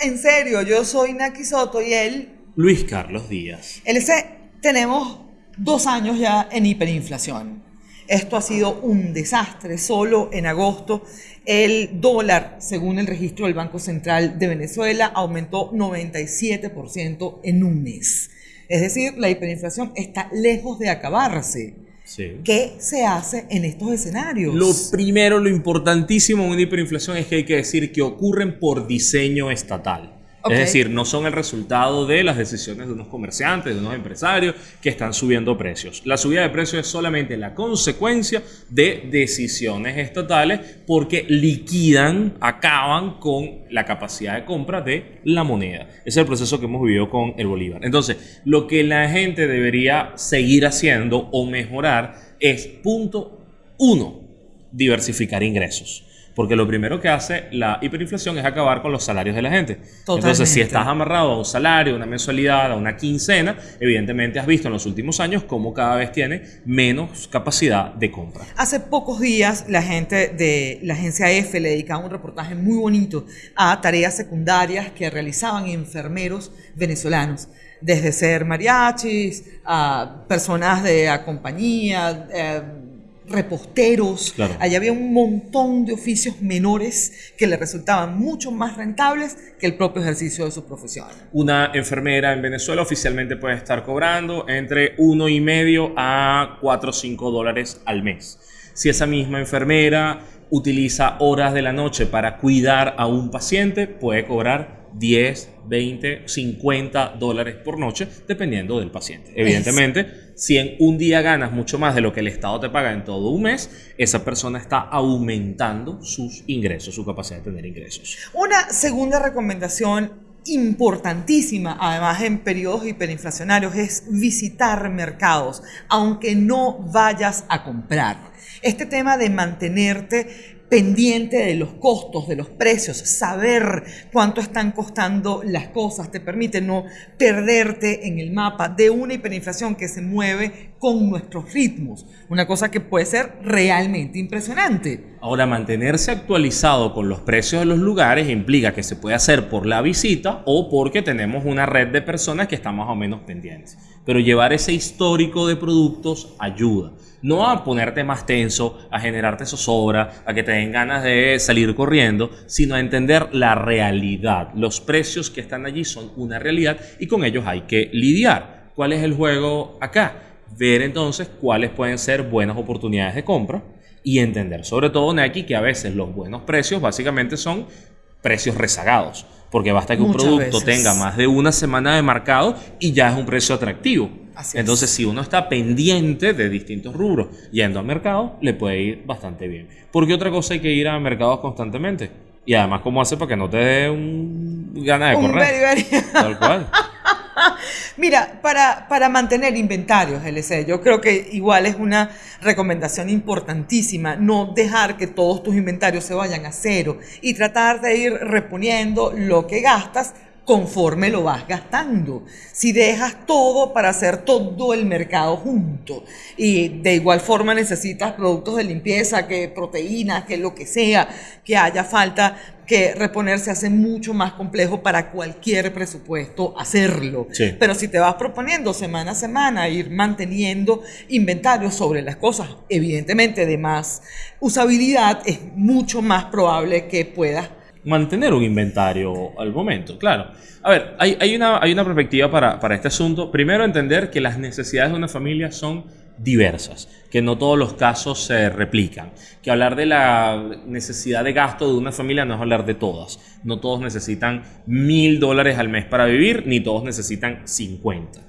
en serio, yo soy Naki Soto y él, Luis Carlos Díaz. LC, tenemos dos años ya en hiperinflación. Esto ha sido un desastre. Solo en agosto el dólar, según el registro del Banco Central de Venezuela, aumentó 97% en un mes. Es decir, la hiperinflación está lejos de acabarse. Sí. ¿Qué se hace en estos escenarios? Lo primero, lo importantísimo en una hiperinflación es que hay que decir que ocurren por diseño estatal. Es decir, no son el resultado de las decisiones de unos comerciantes, de unos empresarios que están subiendo precios. La subida de precios es solamente la consecuencia de decisiones estatales porque liquidan, acaban con la capacidad de compra de la moneda. Ese es el proceso que hemos vivido con el Bolívar. Entonces, lo que la gente debería seguir haciendo o mejorar es, punto uno, diversificar ingresos. Porque lo primero que hace la hiperinflación es acabar con los salarios de la gente. Entonces, si estás amarrado a un salario, a una mensualidad, a una quincena, evidentemente has visto en los últimos años cómo cada vez tiene menos capacidad de compra. Hace pocos días la gente de la agencia F le dedicaba un reportaje muy bonito a tareas secundarias que realizaban enfermeros venezolanos, desde ser mariachis, a personas de a compañía, eh, reposteros. Claro. Allá había un montón de oficios menores que le resultaban mucho más rentables que el propio ejercicio de su profesión. Una enfermera en Venezuela oficialmente puede estar cobrando entre 1,5 a 4 o 5 dólares al mes. Si esa misma enfermera utiliza horas de la noche para cuidar a un paciente, puede cobrar 10, 20, 50 dólares por noche, dependiendo del paciente. Evidentemente, si en un día ganas mucho más de lo que el Estado te paga en todo un mes, esa persona está aumentando sus ingresos, su capacidad de tener ingresos. Una segunda recomendación importantísima, además en periodos hiperinflacionarios, es visitar mercados, aunque no vayas a comprar. Este tema de mantenerte pendiente de los costos, de los precios, saber cuánto están costando las cosas, te permite no perderte en el mapa de una hiperinflación que se mueve con nuestros ritmos. Una cosa que puede ser realmente impresionante. Ahora, mantenerse actualizado con los precios de los lugares implica que se puede hacer por la visita o porque tenemos una red de personas que están más o menos pendientes. Pero llevar ese histórico de productos ayuda. No a ponerte más tenso, a generarte zozobra, a que te den ganas de salir corriendo, sino a entender la realidad. Los precios que están allí son una realidad y con ellos hay que lidiar. ¿Cuál es el juego acá? Ver entonces cuáles pueden ser buenas oportunidades de compra y entender, sobre todo Nike, que a veces los buenos precios básicamente son precios rezagados, porque basta que un producto veces. tenga más de una semana de mercado y ya es un precio atractivo. Así es. Entonces, si uno está pendiente de distintos rubros yendo al mercado, le puede ir bastante bien. Porque otra cosa hay que ir a mercados constantemente. Y además, ¿cómo hace para que no te dé un gana de Un correr? very, very- Tal cual. Mira, para, para mantener inventarios, LC, yo creo que igual es una recomendación importantísima no dejar que todos tus inventarios se vayan a cero y tratar de ir reponiendo lo que gastas conforme lo vas gastando. Si dejas todo para hacer todo el mercado junto y de igual forma necesitas productos de limpieza, que proteínas, que lo que sea, que haya falta, que reponerse hace mucho más complejo para cualquier presupuesto hacerlo. Sí. Pero si te vas proponiendo semana a semana ir manteniendo inventarios sobre las cosas, evidentemente de más usabilidad, es mucho más probable que puedas mantener un inventario al momento, claro. A ver, hay, una, hay una perspectiva para, para este asunto. Primero, entender que las necesidades de una familia son diversas, que no todos los casos se replican, que hablar de la necesidad de gasto de una familia no es hablar de todas. No todos necesitan mil dólares al mes para vivir, ni todos necesitan 50.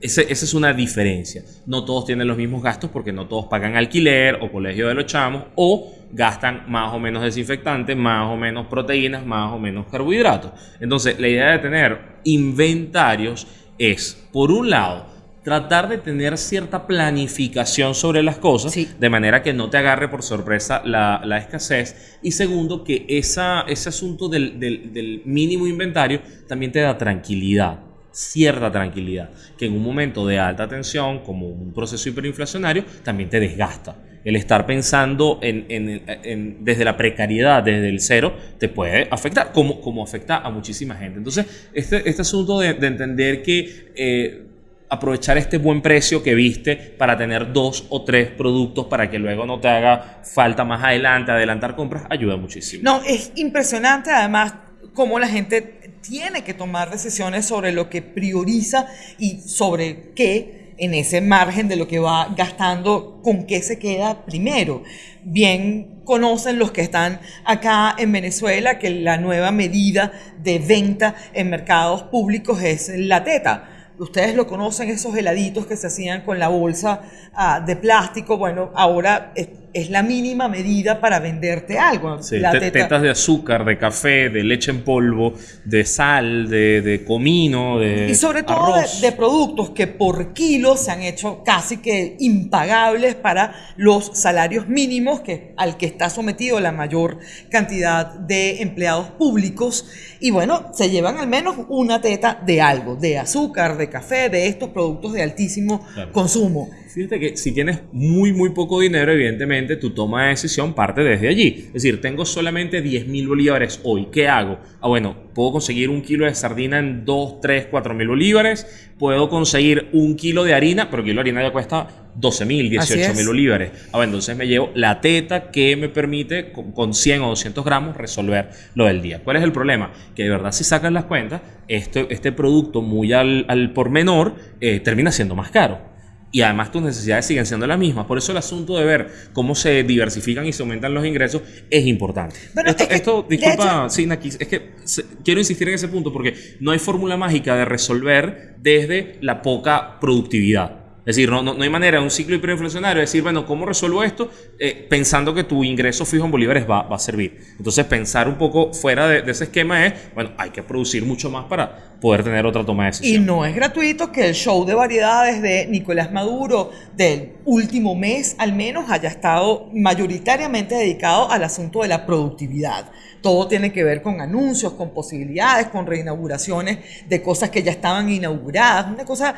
Ese- esa es una diferencia. No todos tienen los mismos gastos porque no todos pagan alquiler o colegio de los chamos o gastan más o menos desinfectantes, más o menos proteínas, más o menos carbohidratos. Entonces, la idea de tener inventarios es, por un lado, tratar de tener cierta planificación sobre las cosas, Sí. de manera que no te agarre por sorpresa la, la escasez. Y segundo, que esa, ese asunto del, del- del mínimo inventario también te da tranquilidad, cierta tranquilidad, que en un momento de alta tensión, como un proceso hiperinflacionario, también te desgasta. el estar pensando en, desde la precariedad, desde el cero, te puede afectar, como, como afecta a muchísima gente. Entonces, este, este asunto de, de entender que eh, aprovechar este buen precio que viste para tener dos o tres productos para que luego no te haga falta más adelante, adelantar compras, ayuda muchísimo. No, es impresionante además cómo la gente tiene que tomar decisiones sobre lo que prioriza y sobre qué en ese margen de lo que va gastando, con qué se queda primero. Bien conocen los que están acá en Venezuela que la nueva medida de venta en mercados públicos es la teta. Ustedes lo conocen, esos heladitos que se hacían con la bolsa ah, de plástico. Bueno, ahora es, la mínima medida para venderte algo. Sí, la te- teta- tetas de azúcar, de café, de leche en polvo, de sal, de, de comino, de Y sobre todo de, productos que por kilo se han hecho casi que impagables para los salarios mínimos que, al que está sometido la mayor cantidad de empleados públicos. Y bueno, se llevan al menos una teta de algo, de azúcar, de café, de estos productos de altísimo Claro. consumo. Fíjate que si tienes muy, muy poco dinero, evidentemente tu toma de decisión parte desde allí. Es decir, tengo solamente 10 mil bolívares hoy. ¿Qué hago? Ah, bueno, puedo conseguir un kilo de sardina en 2, 3, 4 mil bolívares. Puedo conseguir un kilo de harina, pero el kilo de harina ya cuesta 12 mil, Así 18 es. mil bolívares. Ah, bueno, entonces me llevo la teta que me permite con, con 100 o 200 gramos resolver lo del día. ¿Cuál es el problema? Que de verdad si sacan las cuentas, este, este producto muy al, al por menor eh, termina siendo más caro y además tus necesidades siguen siendo las mismas. Por eso el asunto de ver cómo se diversifican y se aumentan los ingresos es importante. Bueno, esto, es que, esto, disculpa, sí, Naki, es que se- quiero insistir en ese punto porque no hay fórmula mágica de resolver desde la poca productividad. Es decir, no, no, no hay manera de un ciclo hiperinflacionario de decir, bueno, ¿cómo resuelvo esto? Eh, pensando que tu ingreso fijo en bolívares va, va a servir. Entonces, pensar un poco fuera de, de ese esquema es, bueno, hay que producir mucho más para poder tener otra toma de Y decisión. no es gratuito que el show de variedades de Nicolás Maduro del último mes al menos haya estado mayoritariamente dedicado al asunto de la productividad. Todo tiene que ver con anuncios, con posibilidades, con reinauguraciones de cosas que ya estaban inauguradas. Una cosa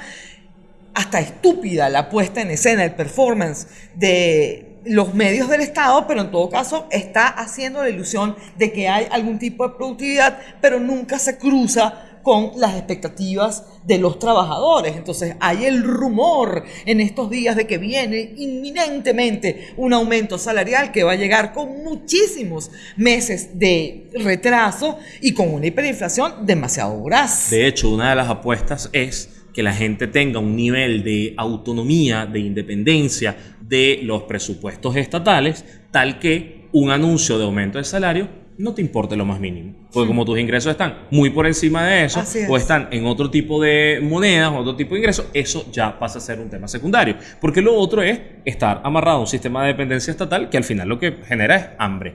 hasta estúpida la puesta en escena, el performance de los medios del Estado, pero en todo caso está haciendo la ilusión de que hay algún tipo de productividad, pero nunca se cruza con las expectativas de los trabajadores. Entonces hay el rumor en estos días de que viene inminentemente un aumento salarial que va a llegar con muchísimos meses de retraso y con una hiperinflación demasiado voraz. De hecho, una de las apuestas es que la gente tenga un nivel de autonomía, de independencia de los presupuestos estatales, tal que un anuncio de aumento de salario no te importe lo más mínimo. Porque como tus ingresos están muy por encima de eso, es. o están en otro tipo de monedas, otro tipo de ingresos, eso ya pasa a ser un tema secundario. Porque lo otro es estar amarrado a un sistema de dependencia estatal que al final lo que genera es hambre.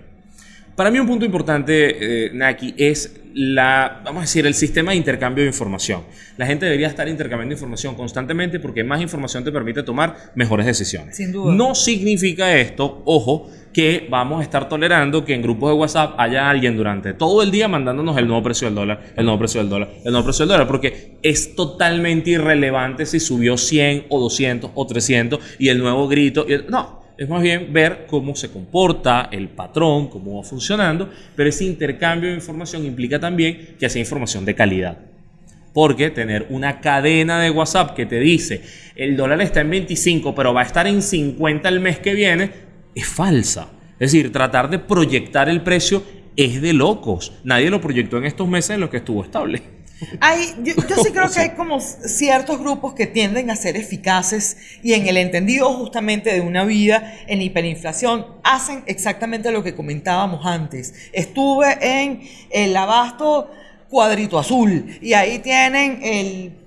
Para mí un punto importante, eh, Naki, es la, vamos a decir, el sistema de intercambio de información. La gente debería estar intercambiando información constantemente porque más información te permite tomar mejores decisiones. Sin duda. No significa esto, ojo, que vamos a estar tolerando que en grupos de WhatsApp haya alguien durante todo el día mandándonos el nuevo precio del dólar, el nuevo precio del dólar, el nuevo precio del dólar, porque es totalmente irrelevante si subió 100 o 200 o 300 y el nuevo grito. y el- no, es más bien ver cómo se comporta el patrón, cómo va funcionando, pero ese intercambio de información implica también que sea información de calidad. Porque tener una cadena de WhatsApp que te dice el dólar está en 25, pero va a estar en 50 el mes que viene, es falsa. Es decir, tratar de proyectar el precio es de locos. Nadie lo proyectó en estos meses en los que estuvo estable. Hay, yo, yo sí creo que hay como ciertos grupos que tienden a ser eficaces y en el entendido justamente de una vida en hiperinflación hacen exactamente lo que comentábamos antes. Estuve en el abasto cuadrito azul y ahí tienen el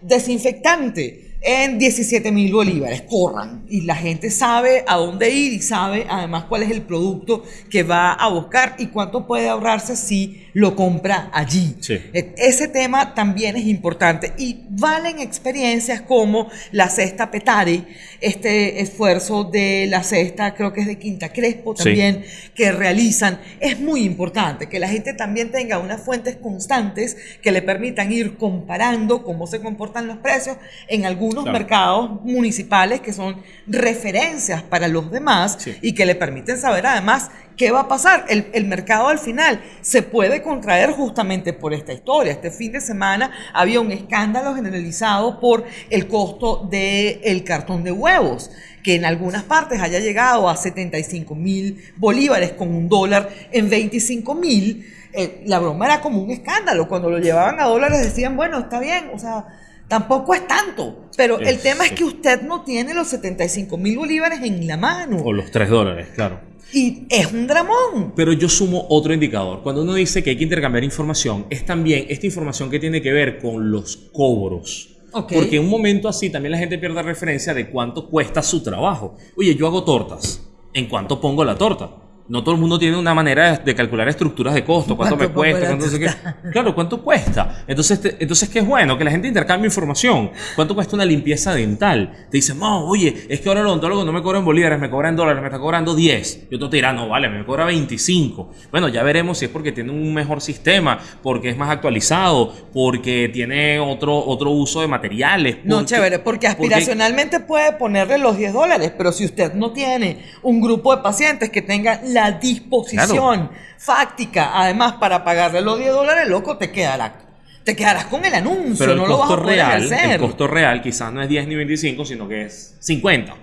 desinfectante en 17 mil bolívares. Corran. Y la gente sabe a dónde ir y sabe además cuál es el producto que va a buscar y cuánto puede ahorrarse si lo compra allí. Sí. E- Ese tema también es importante y valen experiencias como la cesta Petare, este esfuerzo de la cesta, creo que es de Quinta Crespo Sí. también, que realizan. Es muy importante que la gente también tenga unas fuentes constantes que le permitan ir comparando cómo se comportan los precios en algunas unos Claro. mercados municipales que son referencias para los demás Sí. y que le permiten saber además qué va a pasar. El, el mercado al final se puede contraer justamente por esta historia. Este fin de semana había un escándalo generalizado por el costo del cartón de huevos que en algunas partes haya llegado a 75 mil bolívares con un dólar en 25 mil, eh, la broma era como un escándalo. Cuando lo llevaban a dólares decían, bueno, está bien, o sea, tampoco es tanto. Pero el Es- tema es que usted no tiene los 75 mil bolívares en la mano. O los 3 dólares, claro. Y es un dramón. Pero yo sumo otro indicador. Cuando uno dice que hay que intercambiar información, es también esta información que tiene que ver con los cobros. Ok. Porque en un momento así también la gente pierde referencia de cuánto cuesta su trabajo. Oye, yo hago tortas. ¿En cuánto pongo la torta? No todo el mundo tiene una manera de, calcular estructuras de costo, cuánto, ¿Cuánto me cuesta, cuánto sé qué. Claro, cuánto cuesta. Entonces, te- entonces qué es bueno que la gente intercambie información. ¿Cuánto cuesta una limpieza dental? Te dicen, no, oye, es que ahora el odontólogo no me cobra en bolívares, me cobra en dólares, me está cobrando 10. Y otro te dirá, no, vale, me cobra 25. Bueno, ya veremos si es porque tiene un mejor sistema, porque es más actualizado, porque tiene otro, otro uso de materiales. No, porque- chévere, porque aspiracionalmente puede ponerle los 10 dólares, pero si usted no tiene un grupo de pacientes que tenga la disposición fáctica, además, para pagarle los 10 dólares, loco, te quedará. Te quedarás con el anuncio, Pero el no lo vas a poder real, ejercer. el costo real quizás no es 10 ni 25, sino que es 50.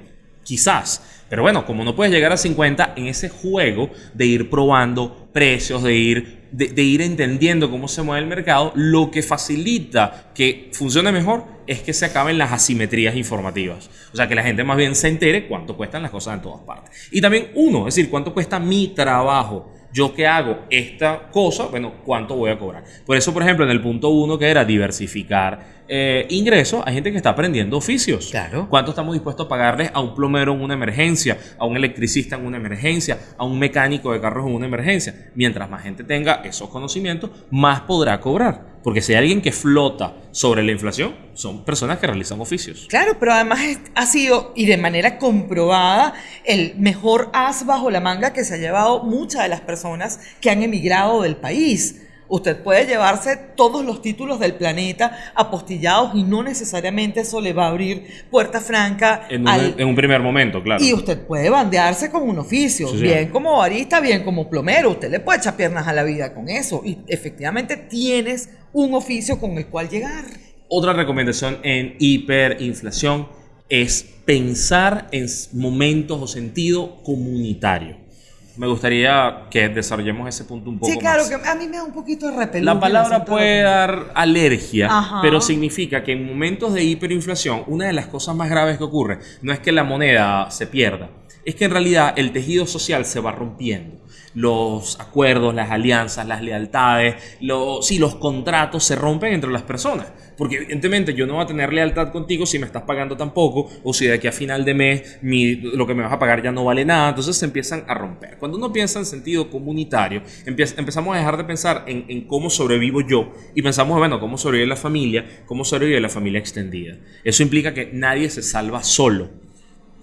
Quizás. Pero bueno, como no puedes llegar a 50 en ese juego de ir probando precios, de ir, de, ir entendiendo cómo se mueve el mercado, lo que facilita que funcione mejor es que se acaben las asimetrías informativas. O sea, que la gente más bien se entere cuánto cuestan las cosas en todas partes. Y también uno, es decir, cuánto cuesta mi trabajo. Yo que hago esta cosa, bueno, ¿cuánto voy a cobrar? Por eso, por ejemplo, en el punto uno que era diversificar eh, ingresos, hay gente que está aprendiendo oficios. Claro. ¿Cuánto estamos dispuestos a pagarles a un plomero en una emergencia, a un electricista en una emergencia, a un mecánico de carros en una emergencia? Mientras más gente tenga esos conocimientos, más podrá cobrar. Porque si hay alguien que flota sobre la inflación, son personas que realizan oficios. Claro, pero además ha sido y de manera comprobada el mejor as bajo la manga que se ha llevado muchas de las personas que han emigrado del país. Usted puede llevarse todos los títulos del planeta apostillados y no necesariamente eso le va a abrir puerta franca En un, al, en un primer momento, claro. y usted puede bandearse con un oficio, Sí, sí. bien como barista, bien como plomero. Usted le puede echar piernas a la vida con eso. Y efectivamente tienes un oficio con el cual llegar. Otra recomendación en hiperinflación es pensar en momentos o sentido comunitario. Me gustaría que desarrollemos ese punto un poco Sí, claro, más. que a mí me da un poquito de repelús. La palabra puede dar alergia, Ajá. pero significa que en momentos de hiperinflación, una de las cosas más graves que ocurre no es que la moneda se pierda, es que en realidad el tejido social se va rompiendo. Los acuerdos, las alianzas, las lealtades, los, sí, los contratos se rompen entre las personas. Porque evidentemente yo no voy a tener lealtad contigo si me estás pagando tan poco o si de aquí a final de mes mi- lo que me vas a pagar ya no vale nada. Entonces se empiezan a romper. Cuando uno piensa en sentido comunitario, empezamos a dejar de pensar en, en cómo sobrevivo yo y pensamos, bueno, cómo sobrevive la familia, cómo sobrevive la familia extendida. Eso implica que nadie se salva solo.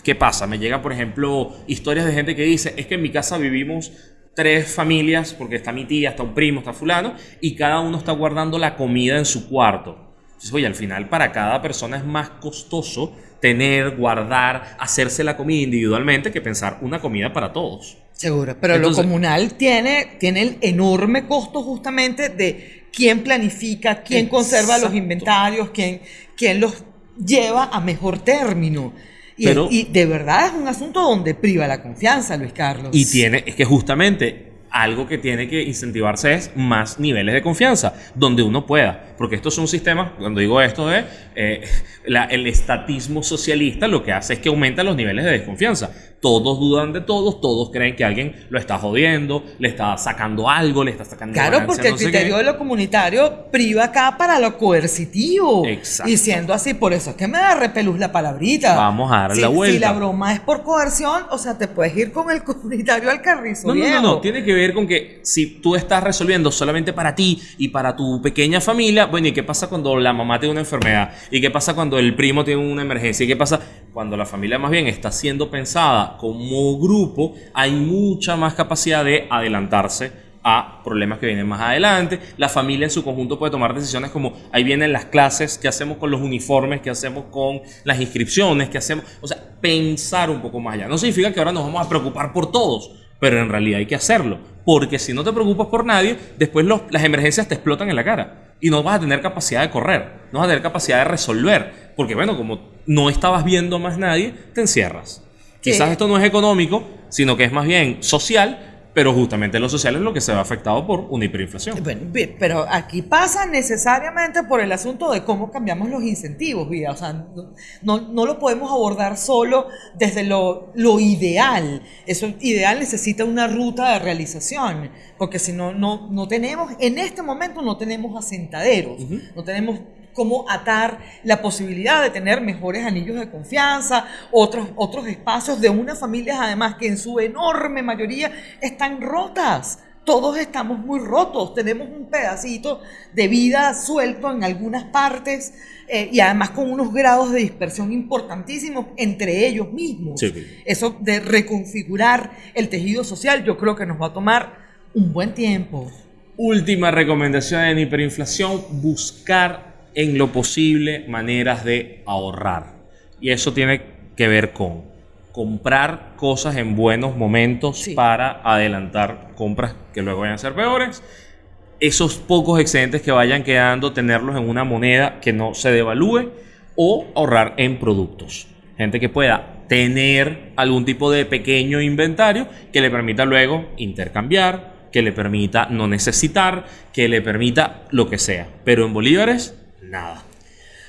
¿Qué pasa? Me llegan, por ejemplo, historias de gente que dice, es que en mi casa vivimos tres familias, porque está mi tía, está un primo, está fulano, y cada uno está guardando la comida en su cuarto. Entonces, oye, al final para cada persona es más costoso tener, guardar, hacerse la comida individualmente que pensar una comida para todos. Seguro, pero Entonces- lo comunal tiene, tiene el enorme costo justamente de quién planifica, quién conserva los inventarios, quién, quién los lleva a mejor término. Y, Pero- y de verdad es un asunto donde priva la confianza, Luis Carlos. Y tiene, es que justamente algo que tiene que incentivarse es más niveles de confianza, donde uno pueda. Porque esto es un sistema, cuando digo esto de eh, la- el estatismo socialista, lo que hace es que aumenta los niveles de desconfianza. Todos dudan de todos, todos creen que alguien lo está jodiendo, le está sacando algo, le está sacando Claro, ganancia, porque el no criterio de lo comunitario priva acá para lo coercitivo. Exacto. Y siendo así, por eso es que me da repelús la palabrita. Vamos a darle Si- la Si vuelta. la broma es por coerción, o sea, te puedes ir con el comunitario al carrizo. No, no, no, no, tiene que ver con que si tú estás resolviendo solamente para ti y para tu pequeña familia, bueno, ¿y qué pasa cuando la mamá tiene una enfermedad? ¿Y qué pasa cuando el primo tiene una emergencia? ¿Y qué pasa cuando la familia más bien está siendo pensada como grupo? Hay mucha más capacidad de adelantarse a problemas que vienen más adelante. La familia en su conjunto puede tomar decisiones como ahí vienen las clases, qué hacemos con los uniformes, qué hacemos con las inscripciones, qué hacemos. O sea, pensar un poco más allá. No significa que ahora nos vamos a preocupar por todos, pero en realidad hay que hacerlo. Porque si no te preocupas por nadie, después las emergencias te explotan en la cara y no vas a tener capacidad de correr, no vas a tener capacidad de resolver. Porque bueno, como no estabas viendo más nadie, te encierras. Quizás esto no es económico, sino que es más bien social pero justamente lo social es lo que se ve afectado por una hiperinflación. Bueno, pero aquí pasa necesariamente por el asunto de cómo cambiamos los incentivos, vida. O sea, no, no lo podemos abordar solo desde lo, lo, ideal. Eso ideal necesita una ruta de realización, porque si no, no, no tenemos, en este momento no tenemos asentaderos, no tenemos cómo atar la posibilidad de tener mejores anillos de confianza, otros, otros espacios de unas familias además que en su enorme mayoría están rotas. Todos estamos muy rotos, tenemos un pedacito de vida suelto en algunas partes eh, y además con unos grados de dispersión importantísimos entre ellos mismos. Eso de reconfigurar el tejido social yo creo que nos va a tomar un buen tiempo. Última recomendación en hiperinflación, buscar en lo posible maneras de ahorrar. Y eso tiene que ver con comprar cosas en buenos momentos para adelantar compras que luego vayan a ser peores. Esos pocos excedentes que vayan quedando, tenerlos en una moneda que no se devalúe o ahorrar en productos. Gente que pueda tener algún tipo de pequeño inventario que le permita luego intercambiar, que le permita no necesitar, que le permita lo que sea. Pero en bolívares nada.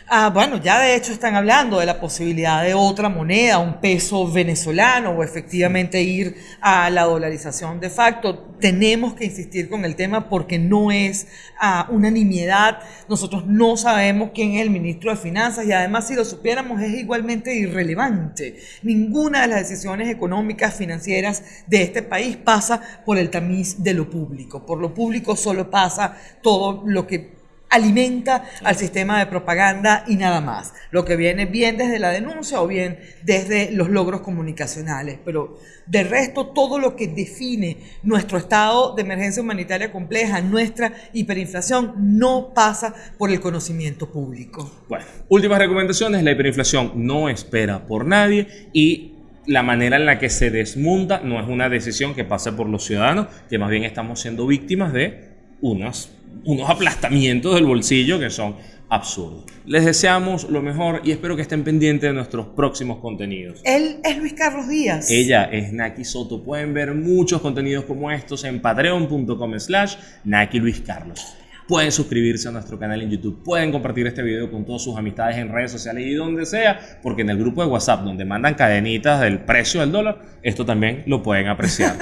Ah, bueno, ya de hecho están hablando de la posibilidad de otra moneda, un peso venezolano o efectivamente ir a la dolarización de facto. Tenemos que insistir con el tema porque no es ah, una nimiedad. Nosotros no sabemos quién es el ministro de Finanzas y además si lo supiéramos es igualmente irrelevante. Ninguna de las decisiones económicas, financieras de este país pasa por el tamiz de lo público. Por lo público solo pasa todo lo que alimenta al sistema de propaganda y nada más. Lo que viene bien desde la denuncia o bien desde los logros comunicacionales. Pero de resto, todo lo que define nuestro estado de emergencia humanitaria compleja, nuestra hiperinflación, no pasa por el conocimiento público. Bueno, últimas recomendaciones. La hiperinflación no espera por nadie y la manera en la que se desmonta no es una decisión que pase por los ciudadanos, que más bien estamos siendo víctimas de unas unos aplastamientos del bolsillo que son absurdos. Les deseamos lo mejor y espero que estén pendientes de nuestros próximos contenidos. Él es Luis Carlos Díaz. Ella es Naki Soto. Pueden ver muchos contenidos como estos en patreon.com slash Naki Luis Carlos. Pueden suscribirse a nuestro canal en YouTube, pueden compartir este video con todas sus amistades en redes sociales y donde sea, porque en el grupo de WhatsApp donde mandan cadenitas del precio del dólar, esto también lo pueden apreciar.